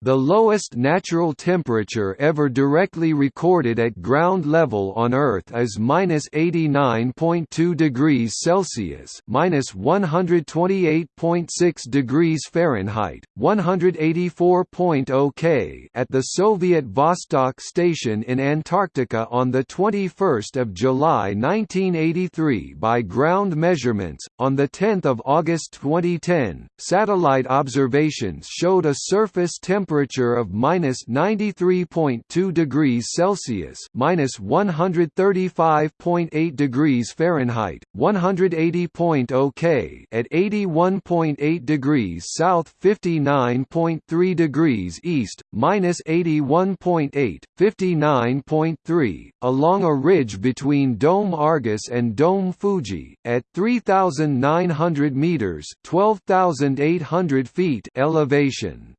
The lowest natural temperature ever directly recorded at ground level on Earth is minus 89.2 degrees Celsius, minus 128.6 degrees Fahrenheit, 184.0 K, at the Soviet Vostok station in Antarctica on the 21st of July 1983 by ground measurements. On the 10th of August 2010, satellite observations showed a surface temperature temperature of minus 93.2 degrees Celsius, minus 135.8 degrees Fahrenheit, 180.0 K at 81.8 degrees south, 59.3 degrees east, minus 81.8, 59.3, along a ridge between Dome Argus and Dome Fuji, at 3,900 meters (12,800 feet) elevation.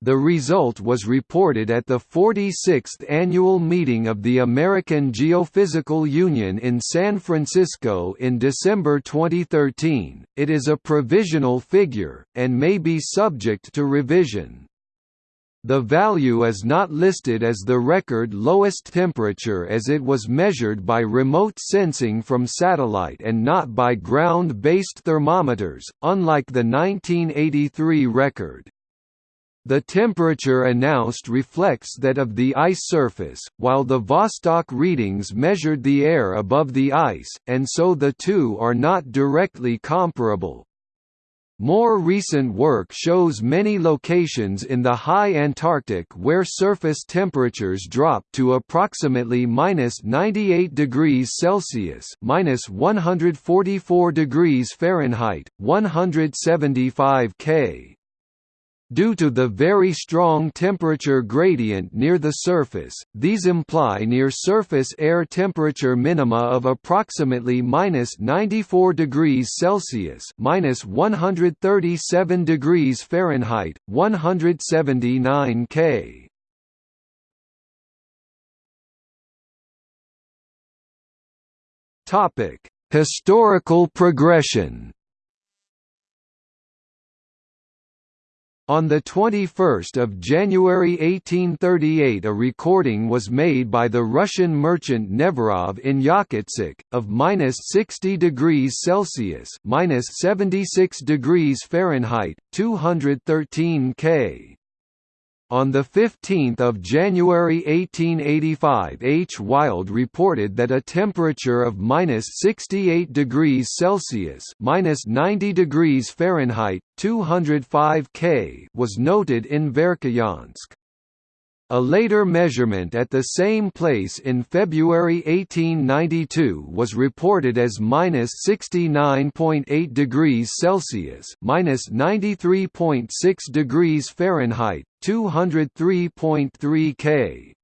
The result was reported at the 46th annual meeting of the American Geophysical Union in San Francisco in December 2013. It is a provisional figure, and may be subject to revision. The value is not listed as the record lowest temperature as it was measured by remote sensing from satellite and not by ground-based thermometers, unlike the 1983 record. The temperature announced reflects that of the ice surface, while the Vostok readings measured the air above the ice, and so the two are not directly comparable. More recent work shows many locations in the high Antarctic where surface temperatures drop to approximately minus 98 degrees Celsius minus 144 degrees Fahrenheit, 175 K. Due to the very strong temperature gradient near the surface, these imply near-surface air temperature minima of approximately minus 94 degrees Celsius, minus 137 degrees Fahrenheit, 179 K. Historical progression. On 21 January 1838 a recording was made by the Russian merchant Neverov in Yakutsk, of minus 60 degrees Celsius minus 76 degrees Fahrenheit, 213 K. On 15 January 1885 H. Wild reported that a temperature of minus 68 degrees Celsius minus 90 degrees Fahrenheit, 205 K was noted in Verkhoyansk. A later measurement at the same place in February 1892 was reported as minus 69.8 degrees Celsius, minus 93.6 degrees Fahrenheit, 203.3 K.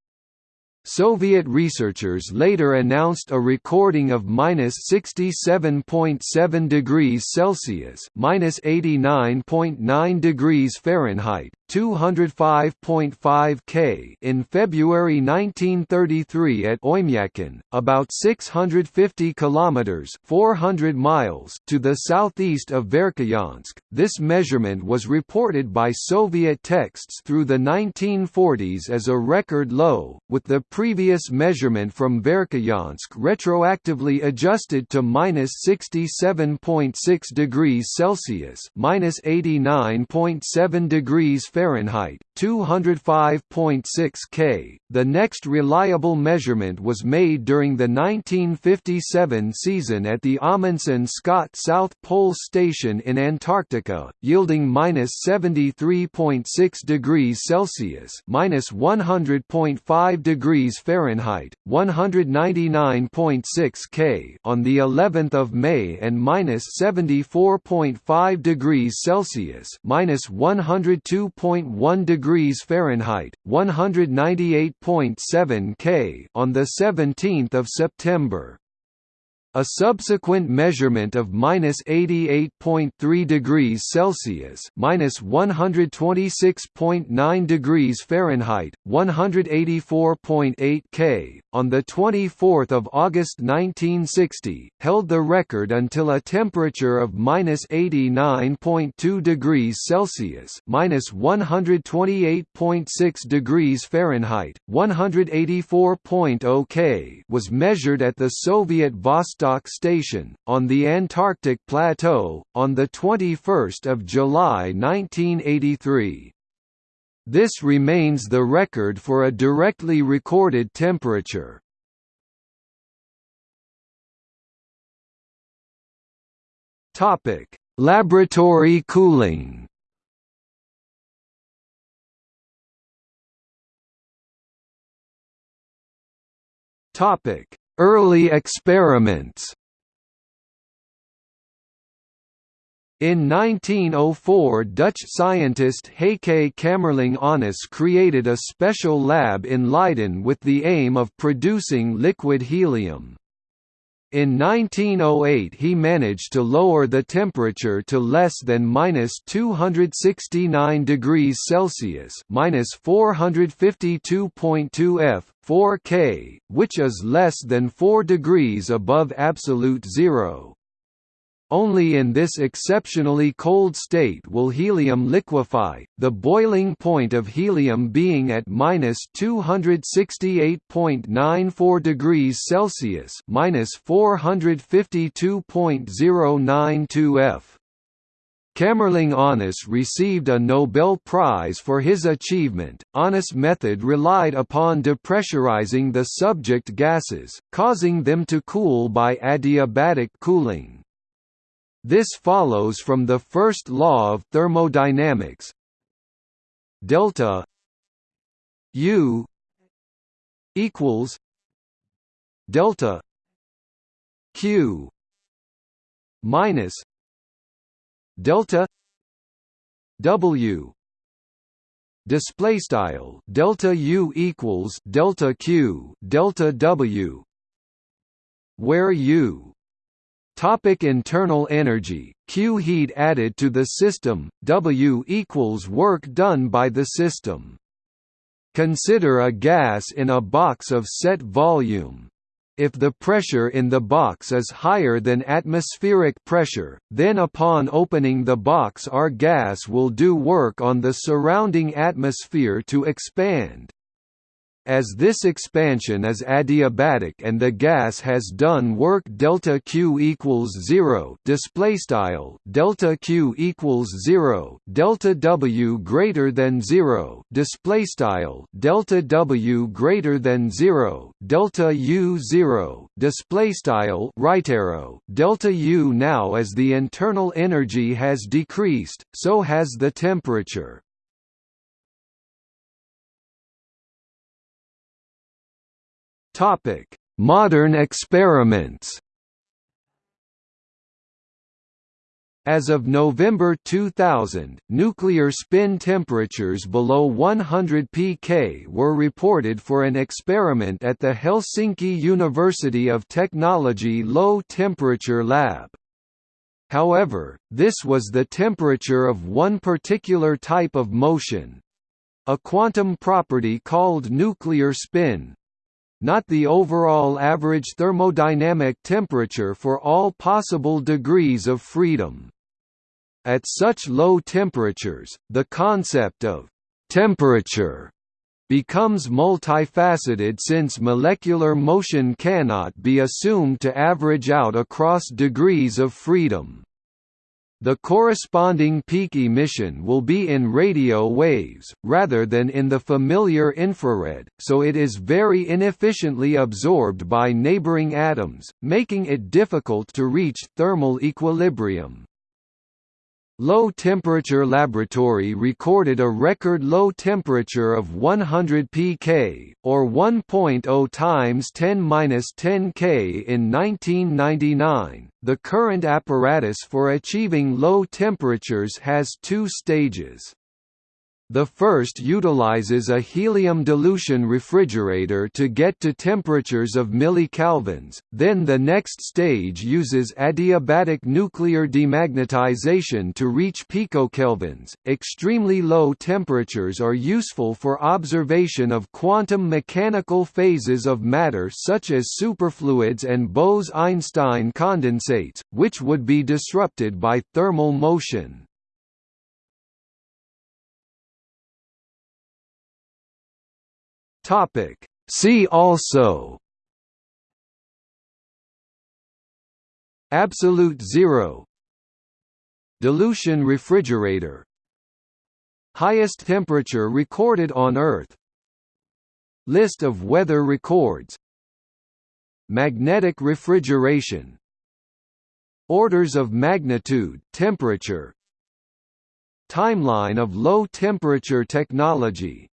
Soviet researchers later announced a recording of minus 67.7 degrees Celsius, minus 89.9 degrees Fahrenheit, 205.5 K in February 1933 at Oymyakon, about 650 kilometers (400 miles) to the southeast of Verkhoyansk. This measurement was reported by Soviet texts through the 1940s as a record low, with the previous measurement from Verkhoyansk retroactively adjusted to minus 67.6 degrees Celsius, minus 89.7 degrees Fahrenheit, 205.6 K. The next reliable measurement was made during the 1957 season at the Amundsen Scott South Pole Station in Antarctica, yielding minus 73.6 degrees Celsius, minus 100.5 degrees Fahrenheit, 199.6 K on the 11th of May and minus 74.5 degrees Celsius, minus 102. 101 degrees Fahrenheit, 198.7 K on the 17th of September. A subsequent measurement of minus 88.3 degrees Celsius minus 126.9 degrees Fahrenheit, 184.8 K, on 24 August 1960, held the record until a temperature of minus 89.2 degrees Celsius minus 128.6 degrees Fahrenheit, 184.0 K was measured at the Soviet Vostok Vostok Station, on the Antarctic Plateau, on 21 July 1983. This remains the record for a directly recorded temperature. Laboratory cooling Topic: Early experiments In 1904 Dutch scientist Heike Kamerlingh Onnes created a special lab in Leiden with the aim of producing liquid helium. In 1908 he managed to lower the temperature to less than minus 269 degrees Celsius minus 452.2 F, 4 K, which is less than 4 degrees above absolute zero. Only in this exceptionally cold state will helium liquefy, the boiling point of helium being at minus 268.94 degrees Celsius minus 452.092 F. Kamerlingh Onnes received a Nobel Prize for his achievement. Onnes' method relied upon depressurizing the subject gases, causing them to cool by adiabatic cooling. This follows from the first law of thermodynamics. Delta U equals delta Q minus delta W display style delta U equals delta Q delta W where U Topic internal energy, Q heat added to the system, W equals work done by the system. Consider a gas in a box of set volume. If the pressure in the box is higher than atmospheric pressure, then upon opening the box our gas will do work on the surrounding atmosphere to expand. As this expansion is adiabatic and the gas has done work delta Q equals 0 display style delta Q equals 0 delta W greater than 0 display style delta W greater than 0 delta U 0 display style right arrow delta U now as the internal energy has decreased so has the temperature Topic: Modern experiments. As of November 2000, nuclear spin temperatures below 100 pK were reported for an experiment at the Helsinki University of Technology Low Temperature Lab. However, this was the temperature of one particular type of motion—a quantum property called nuclear spin, not the overall average thermodynamic temperature for all possible degrees of freedom. At such low temperatures, the concept of temperature becomes multifaceted since molecular motion cannot be assumed to average out across degrees of freedom. The corresponding peak emission will be in radio waves, rather than in the familiar infrared, so it is very inefficiently absorbed by neighboring atoms, making it difficult to reach thermal equilibrium. Low Temperature Laboratory recorded a record low temperature of 100 pK, or 1.0 times 10^-10 K in 1999. The current apparatus for achieving low temperatures has two stages. The first utilizes a helium dilution refrigerator to get to temperatures of millikelvins, then the next stage uses adiabatic nuclear demagnetization to reach picokelvins. Extremely low temperatures are useful for observation of quantum mechanical phases of matter such as superfluids and Bose-Einstein condensates, which would be disrupted by thermal motion. Topic. See also Absolute zero Dilution refrigerator Highest temperature recorded on Earth List of weather records Magnetic refrigeration Orders of magnitude temperature Timeline of low temperature technology